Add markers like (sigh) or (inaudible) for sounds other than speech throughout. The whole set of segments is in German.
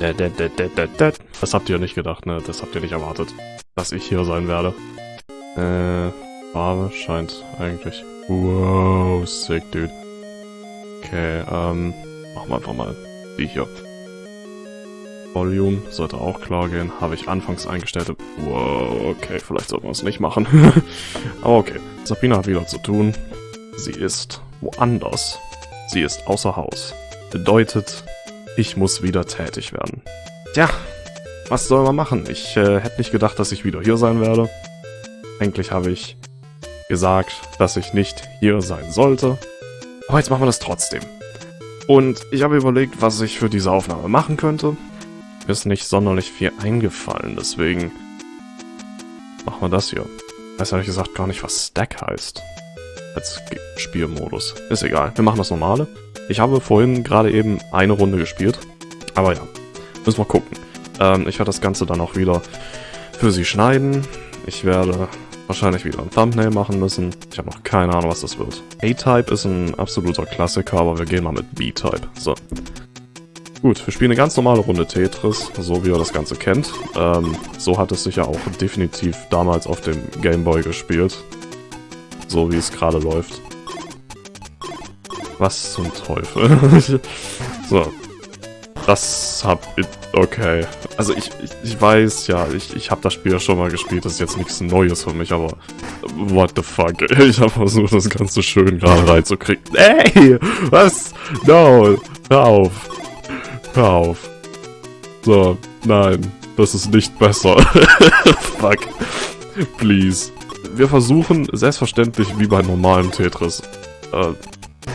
Das habt ihr nicht gedacht, ne? Das habt ihr nicht erwartet, dass ich hier sein werde. Äh, Farbe scheint eigentlich... Wow, sick, dude. Okay, ähm, machen wir einfach mal die hier. Volume sollte auch klar gehen. Habe ich anfangs eingestellt. Wow, okay, vielleicht sollten wir es nicht machen. (laughs) Aber okay. Sabrina hat wieder zu tun. Sie ist woanders. Sie ist außer Haus. Bedeutet, ich muss wieder tätig werden. Tja, was soll man machen? Ich äh, hätte nicht gedacht, dass ich wieder hier sein werde. Eigentlich habe ich gesagt, dass ich nicht hier sein sollte. Aber jetzt machen wir das trotzdem. Und ich habe überlegt, was ich für diese Aufnahme machen könnte. Mir ist nicht sonderlich viel eingefallen, deswegen machen wir das hier. Ich weiß ehrlich gesagt gar nicht, was Stack heißt. Als Spielmodus. Ist egal, wir machen das normale. Ich habe vorhin gerade eben eine Runde gespielt. Aber ja, müssen wir gucken. Ähm, ich werde das Ganze dann auch wieder für sie schneiden. Ich werde wahrscheinlich wieder ein Thumbnail machen müssen. Ich habe noch keine Ahnung, was das wird. A-Type ist ein absoluter Klassiker, aber wir gehen mal mit B-Type. So. Gut, wir spielen eine ganz normale Runde Tetris, so wie ihr das Ganze kennt. Ähm, so hat es sich ja auch definitiv damals auf dem Gameboy gespielt. So wie es gerade läuft. Was zum Teufel? (laughs) so. Das hab ich... Okay. Also ich, ich, ich weiß ja, ich, ich habe das Spiel ja schon mal gespielt. Das ist jetzt nichts Neues für mich, aber... What the fuck? (laughs) Ich habe versucht, das Ganze schön gerade reinzukriegen. Ey! Was? No! Hör auf! Hör auf! So, nein. Das ist nicht besser. (laughs) fuck. Please. Wir versuchen, selbstverständlich wie bei normalem Tetris, äh,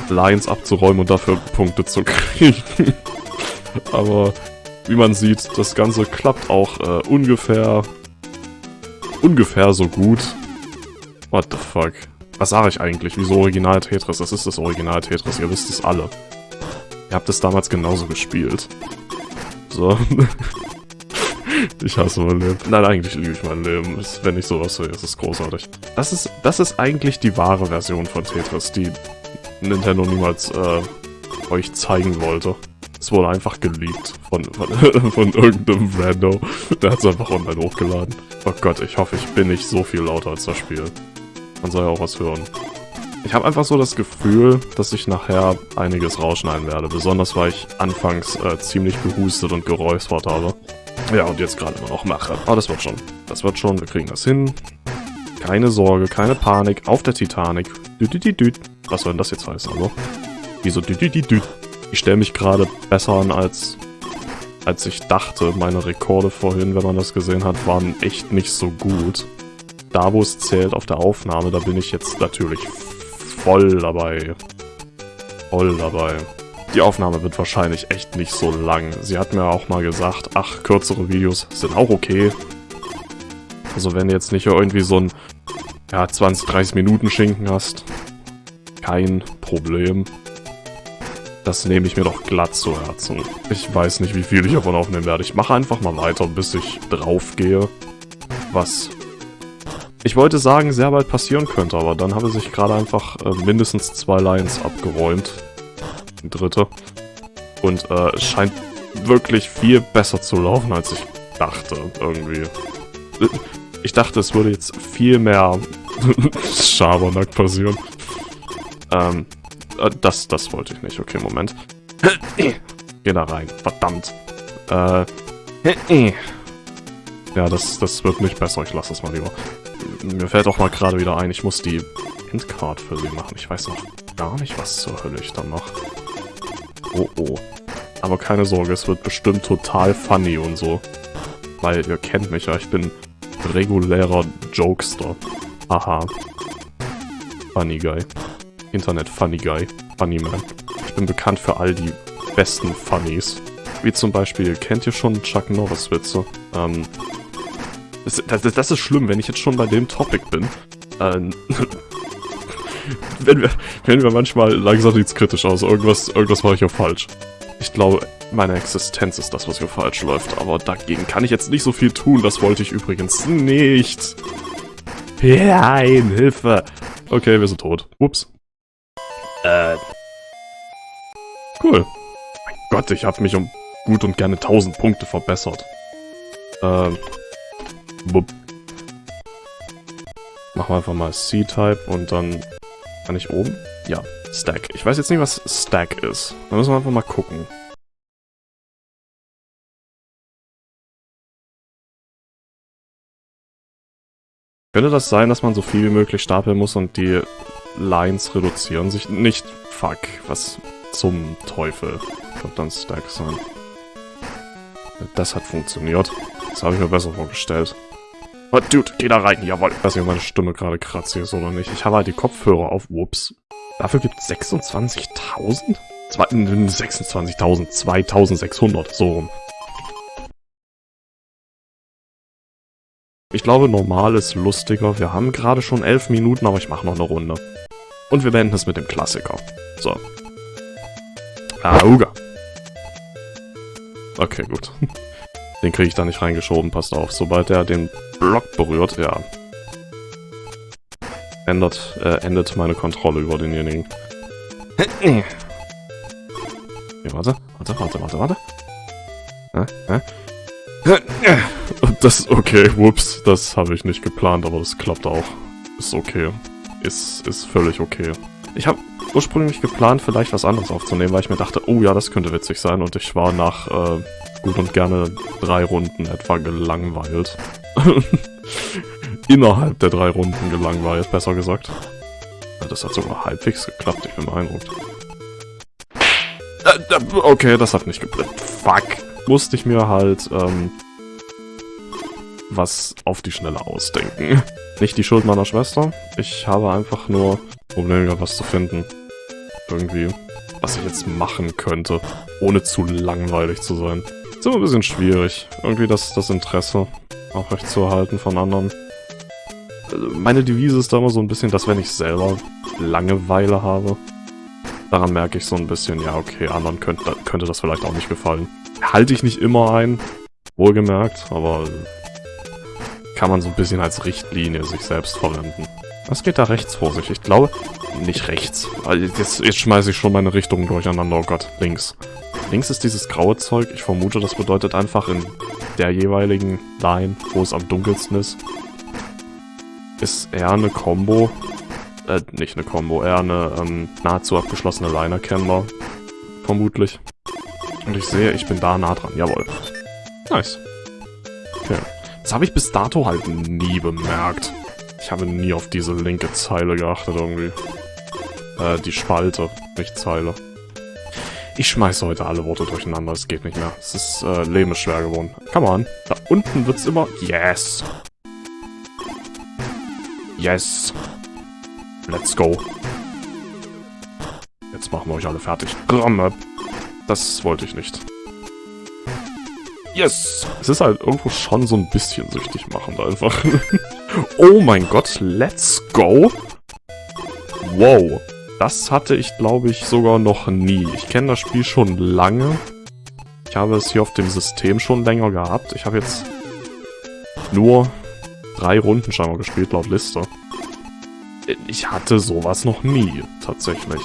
Lines abzuräumen und dafür Punkte zu kriegen. (laughs) Aber wie man sieht, das Ganze klappt auch äh, ungefähr ungefähr so gut. What the fuck? Was sage ich eigentlich? Wieso Original Tetris? Das ist das Original Tetris, ihr wisst es alle. Ihr habt es damals genauso gespielt. So. (laughs) ich hasse mein Leben. Nein, eigentlich liebe ich mein Leben. Wenn ich sowas sehe, ist es großartig. Das ist, das ist eigentlich die wahre Version von Tetris, die Nintendo niemals äh, euch zeigen wollte. Es wurde einfach geleakt von, von, (laughs) von irgendeinem Rando. Der hat es einfach online hochgeladen. Oh Gott, ich hoffe, ich bin nicht so viel lauter als das Spiel. Man soll ja auch was hören. Ich habe einfach so das Gefühl, dass ich nachher einiges rausschneiden werde. Besonders, weil ich anfangs äh, ziemlich gehustet und geräuspert habe. Ja, und jetzt gerade immer noch mache. Aber das wird schon. Das wird schon. Wir kriegen das hin. Keine Sorge, keine Panik. Auf der Titanic. Düdüdüdüd. Was soll denn das jetzt heißen, also? Wieso düdüdüdüd? Ich stelle mich gerade besser an, als, als ich dachte. Meine Rekorde vorhin, wenn man das gesehen hat, waren echt nicht so gut. Da, wo es zählt auf der Aufnahme, da bin ich jetzt natürlich voll dabei. Voll dabei. Die Aufnahme wird wahrscheinlich echt nicht so lang. Sie hat mir auch mal gesagt, ach, kürzere Videos sind auch okay. Also wenn du jetzt nicht irgendwie so ein ja, 20, 30 Minuten Schinken hast, kein Problem. Das nehme ich mir doch glatt zu Herzen. Ich weiß nicht, wie viel ich davon aufnehmen werde. Ich mache einfach mal weiter, bis ich drauf gehe. Was ich wollte sagen, sehr bald passieren könnte, aber dann habe sich gerade einfach äh, mindestens zwei Lines abgeräumt. Die dritte. Und äh, es scheint wirklich viel besser zu laufen, als ich dachte, irgendwie. Ich dachte, es würde jetzt viel mehr (laughs) Schabernack passieren. Ähm, äh, das, das wollte ich nicht. Okay, Moment. Geh da rein. Verdammt. Äh, ja, das, das wird nicht besser. Ich lasse das mal lieber. Mir fällt auch mal gerade wieder ein, ich muss die Endcard für sie machen. Ich weiß noch gar nicht, was zur Hölle ich dann mache. Oh, oh. Aber keine Sorge, es wird bestimmt total funny und so. Weil ihr kennt mich ja, ich bin regulärer Jokester. Aha. Funny Guy. Internet Funny Guy. Funny Man. Ich bin bekannt für all die besten Funnies. Wie zum Beispiel, kennt ihr schon Chuck Norris Witze? Ähm, das, das, das, ist schlimm, wenn ich jetzt schon bei dem Topic bin. Ähm, (laughs) wenn, wir, wenn wir manchmal langsam nichts kritisch aus. Irgendwas, irgendwas mache ich ja falsch. Ich glaube, meine Existenz ist das, was hier falsch läuft. Aber dagegen kann ich jetzt nicht so viel tun. Das wollte ich übrigens nicht. Nein, Hilfe. Okay, wir sind tot. Ups. Äh. Cool. Mein Gott, ich habe mich um gut und gerne 1000 Punkte verbessert. Ähm, bup. Machen wir einfach mal C-Type und dann kann ich oben? Ja, Stack. Ich weiß jetzt nicht, was Stack ist. Da müssen wir einfach mal gucken. Könnte das sein, dass man so viel wie möglich stapeln muss und die Lines reduzieren sich? Nicht, fuck, was zum Teufel wird dann Stack sein? Das hat funktioniert. Das habe ich mir besser vorgestellt. Oh, Dude, geh da rein, jawohl. Ich weiß nicht, ob meine Stimme gerade kratzig ist oder nicht. Ich habe halt die Kopfhörer auf, whoops. Dafür gibt es 26.000? 26.000, 2.600, so rum. Ich glaube, normal ist lustiger. Wir haben gerade schon elf Minuten, aber ich mache noch eine Runde. Und wir beenden es mit dem Klassiker. So. Auga. Okay, gut. (laughs) Den kriege ich da nicht reingeschoben, passt auf. Sobald er den Block berührt, ja. Ändert, äh, endet meine Kontrolle über denjenigen. Okay, warte, warte, warte, warte, warte. Hä? Hä? (laughs) Das, okay, whoops, das habe ich nicht geplant, aber das klappt auch. Ist okay. Ist, ist völlig okay. Ich habe ursprünglich geplant, vielleicht was anderes aufzunehmen, weil ich mir dachte, oh ja, das könnte witzig sein und ich war nach äh, gut und gerne drei Runden etwa gelangweilt. (laughs) Innerhalb der drei Runden gelangweilt, besser gesagt. Das hat sogar halbwegs geklappt, ich bin beeindruckt. Äh, äh, okay, das hat nicht geblippt. Fuck. Musste ich mir halt, ähm, was auf die Schnelle ausdenken. Nicht die Schuld meiner Schwester. Ich habe einfach nur Probleme gehabt, was zu finden. Irgendwie, was ich jetzt machen könnte, ohne zu langweilig zu sein. Ist immer ein bisschen schwierig, irgendwie das, das Interesse aufrechtzuerhalten von anderen. Also, meine Devise ist da immer so ein bisschen, dass wenn ich selber Langeweile habe, daran merke ich so ein bisschen, ja okay, anderen könnte, könnte das vielleicht auch nicht gefallen. Halte ich nicht immer ein, wohlgemerkt, aber kann man so ein bisschen als Richtlinie sich selbst verwenden. Was geht da rechts vor sich? Ich glaube, nicht rechts. Jetzt, jetzt schmeiße ich schon meine Richtungen durcheinander. Oh Gott, links. Links ist dieses graue Zeug. Ich vermute, das bedeutet einfach in der jeweiligen Line, wo es am dunkelsten ist, ist eher eine Combo. Äh, nicht eine Combo, eher eine ähm, nahezu abgeschlossene Line erkennbar. Vermutlich. Und ich sehe, ich bin da nah dran. Jawohl. Nice. Okay. Das habe ich bis dato halt nie bemerkt. Ich habe nie auf diese linke Zeile geachtet irgendwie. Äh, die Spalte, nicht Zeile. Ich schmeiße heute alle Worte durcheinander, es geht nicht mehr. Es ist, äh, Leben ist schwer geworden. Come on. Da unten wird's immer... Yes! Yes! Let's go. Jetzt machen wir euch alle fertig. Das wollte ich nicht. Yes! Es ist halt irgendwo schon so ein bisschen süchtig machend einfach. (laughs) oh mein Gott, let's go! Wow. Das hatte ich, glaube ich, sogar noch nie. Ich kenne das Spiel schon lange. Ich habe es hier auf dem System schon länger gehabt. Ich habe jetzt nur drei Runden scheinbar gespielt, laut Liste. Ich hatte sowas noch nie, tatsächlich.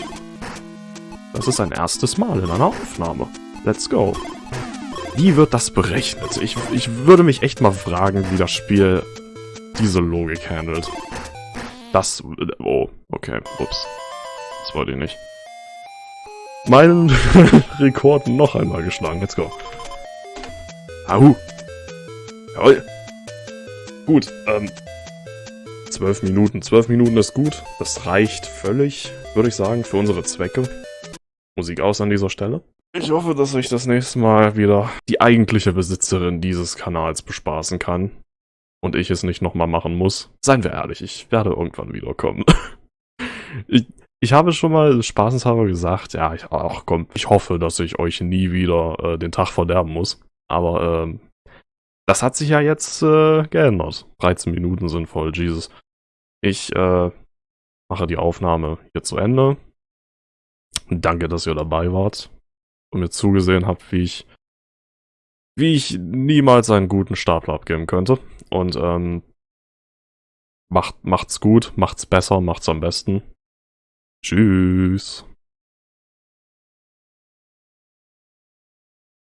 Das ist ein erstes Mal in einer Aufnahme. Let's go. Wie wird das berechnet? Ich, ich würde mich echt mal fragen, wie das Spiel diese Logik handelt. Das... Oh, okay, ups. Das wollte ich nicht. Meinen (laughs) Rekord noch einmal geschlagen. Let's go. Ahu. Jawohl. Gut, ähm... Zwölf Minuten. Zwölf Minuten ist gut. Das reicht völlig, würde ich sagen, für unsere Zwecke. Musik aus an dieser Stelle. Ich hoffe, dass ich das nächste Mal wieder die eigentliche Besitzerin dieses Kanals bespaßen kann. Und ich es nicht nochmal machen muss. Seien wir ehrlich, ich werde irgendwann wiederkommen. (laughs) ich, ich habe schon mal spaßenshalber gesagt, ja, ich, ach komm, ich hoffe, dass ich euch nie wieder äh, den Tag verderben muss. Aber ähm, das hat sich ja jetzt äh, geändert. 13 Minuten sind voll, Jesus. Ich äh, mache die Aufnahme hier zu Ende. Danke, dass ihr dabei wart und mir zugesehen habt, wie ich wie ich niemals einen guten Stapler abgeben könnte. Und ähm, macht, macht's gut, macht's besser, macht's am besten. Tschüss.